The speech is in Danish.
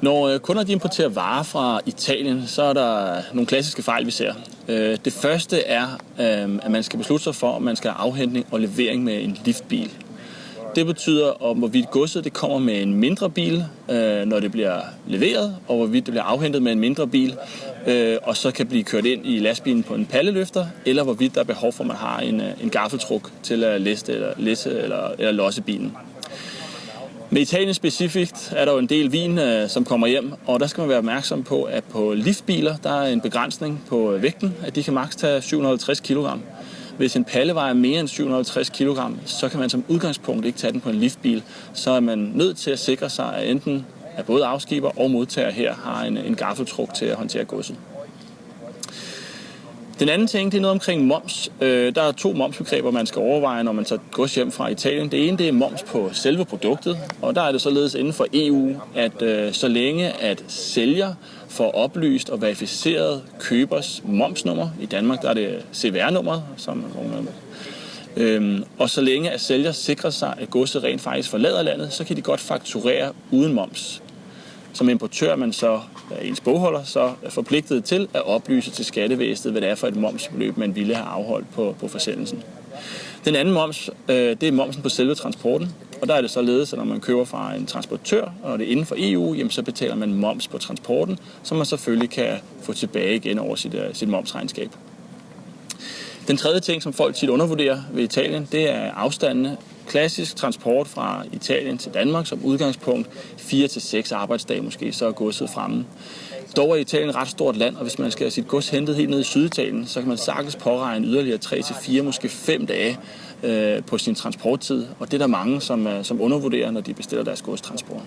Når øh, kunder de importerer varer fra Italien, så er der nogle klassiske fejl, vi ser. Øh, det første er, øh, at man skal beslutte sig for, om man skal have afhentning og levering med en liftbil. Det betyder, om hvorvidt godset det kommer med en mindre bil, når det bliver leveret, og hvorvidt det bliver afhentet med en mindre bil, og så kan blive kørt ind i lastbilen på en palleløfter, eller hvorvidt der er behov for, at man har en, en gaffeltruk til at læse eller, læse eller, eller losse bilen. Med Italien specifikt er der jo en del vin, øh, som kommer hjem, og der skal man være opmærksom på, at på liftbiler, der er en begrænsning på øh, vægten, at de kan maks tage 750 kg. Hvis en palle vejer mere end 750 kg, så kan man som udgangspunkt ikke tage den på en liftbil. Så er man nødt til at sikre sig, at enten at både afskiber og modtager her har en, en gaffeltruk til at håndtere godset. Den anden ting, det er noget omkring moms. Øh, der er to momsbegreber, man skal overveje, når man tager gods hjem fra Italien. Det ene, det er moms på selve produktet, og der er det således inden for EU, at øh, så længe at sælger får oplyst og verificeret købers momsnummer, i Danmark der er det CVR-nummeret, som Øhm, og så længe at sælger sikrer sig, at godset rent faktisk forlader landet, så kan de godt fakturere uden moms. Som importør man så øh, ens bogholder så er forpligtet til at oplyse til skattevæsenet, hvad det er for et momsbeløb, man ville have afholdt på, på forsendelsen. Den anden moms, øh, det er momsen på selve transporten. Og der er det således, at når man køber fra en transportør, og det er inden for EU, jamen, så betaler man moms på transporten, som man selvfølgelig kan få tilbage igen over sit, øh, sit momsregnskab. Den tredje ting, som folk tit undervurderer ved Italien, det er afstandene klassisk transport fra Italien til Danmark som udgangspunkt 4 til seks arbejdsdage måske, så er godset fremme. Dog er Italien et ret stort land, og hvis man skal have sit gods hentet helt ned i Syditalien, så kan man sagtens påregne yderligere 3 til 4, måske 5 dage øh, på sin transporttid. Og det er der mange, som, øh, som undervurderer, når de bestiller deres godstransport.